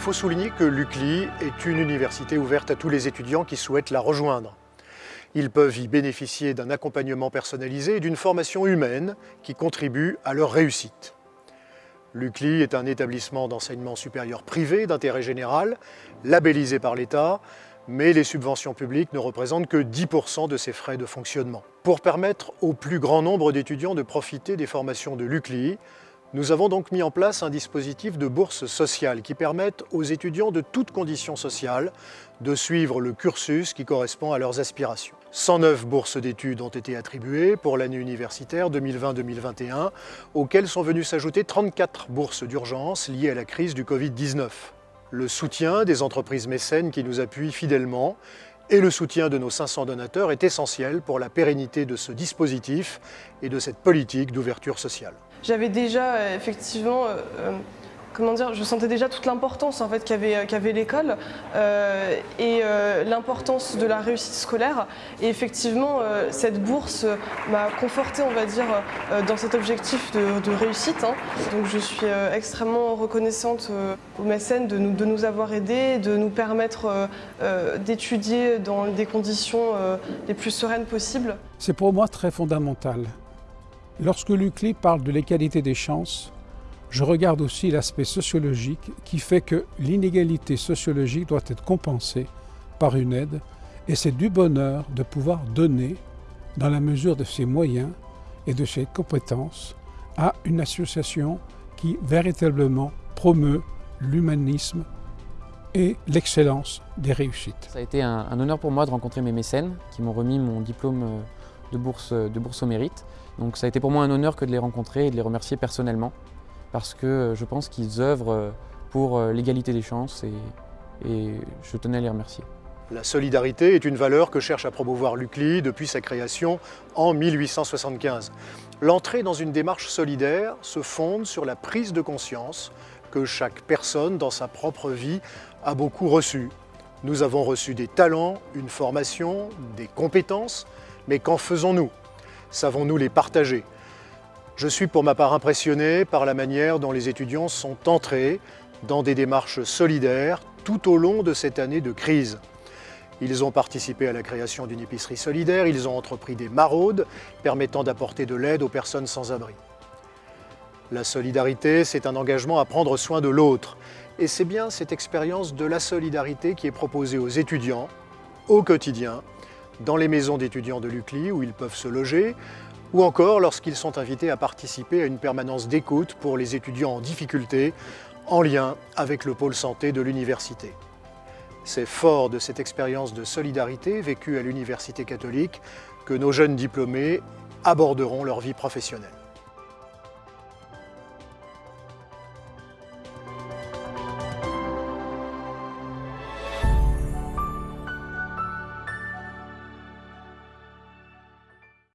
faut souligner que l'UCLI est une université ouverte à tous les étudiants qui souhaitent la rejoindre. Ils peuvent y bénéficier d'un accompagnement personnalisé et d'une formation humaine qui contribue à leur réussite. L'UCLI est un établissement d'enseignement supérieur privé d'intérêt général, labellisé par l'État, mais les subventions publiques ne représentent que 10% de ses frais de fonctionnement. Pour permettre au plus grand nombre d'étudiants de profiter des formations de l'UCLI, nous avons donc mis en place un dispositif de bourse sociale qui permette aux étudiants de toutes conditions sociales de suivre le cursus qui correspond à leurs aspirations. 109 bourses d'études ont été attribuées pour l'année universitaire 2020-2021, auxquelles sont venues s'ajouter 34 bourses d'urgence liées à la crise du Covid-19. Le soutien des entreprises mécènes qui nous appuient fidèlement et le soutien de nos 500 donateurs est essentiel pour la pérennité de ce dispositif et de cette politique d'ouverture sociale. J'avais déjà euh, effectivement euh, euh, comment dire, je sentais déjà toute l'importance en fait qu'avait l'école et l'importance de la réussite scolaire. Et effectivement, cette bourse m'a conforté, on va dire, dans cet objectif de, réussite. Hein. Donc je suis extrêmement reconnaissante aux mécènes de nous avoir aidés, de nous permettre d'étudier dans des conditions les plus sereines possibles. C'est pour moi très fondamental. Lorsque l'UCLI parle de l'égalité des chances, je regarde aussi l'aspect sociologique qui fait que l'inégalité sociologique doit être compensée par une aide et c'est du bonheur de pouvoir donner, dans la mesure de ses moyens et de ses compétences, à une association qui véritablement promeut l'humanisme et l'excellence des réussites. Ça a été un, honneur pour moi de rencontrer mes mécènes qui m'ont remis mon diplôme euh, de bourse, de bourse au mérite. Donc ça a été pour moi un honneur que de les rencontrer et de les remercier personnellement parce que euh, je pense qu'ils œuvrent euh, pour euh, l'égalité des chances et, et, je tenais à les remercier. La solidarité est une valeur que cherche à promouvoir l'UCLI depuis sa création en 1875. L'entrée dans une démarche solidaire se fonde sur la prise de conscience que chaque personne dans sa propre vie a beaucoup reçu. Nous avons reçu des talents, une formation, des compétences, mais qu'en faisons-nous? Savons-nous les partager? Je suis pour ma part impressionné par la manière dont les étudiants sont entrés dans des démarches solidaires tout au long de cette année de crise. Ils ont participé à la création d'une épicerie solidaire, ils ont entrepris des maraudes permettant d'apporter de l'aide aux personnes sans abri. La solidarité, c'est un engagement à prendre soin de l'autre. Et c'est bien cette expérience de la solidarité qui est proposée aux étudiants, au quotidien, dans les maisons d'étudiants de l'UCLI où ils peuvent se loger, ou encore lorsqu'ils sont invités à participer à une permanence d'écoute pour les étudiants en difficulté, en lien avec le pôle santé de l'université. C'est fort de cette expérience de solidarité vécue à l'université catholique que nos jeunes diplômés aborderont leur vie professionnelle.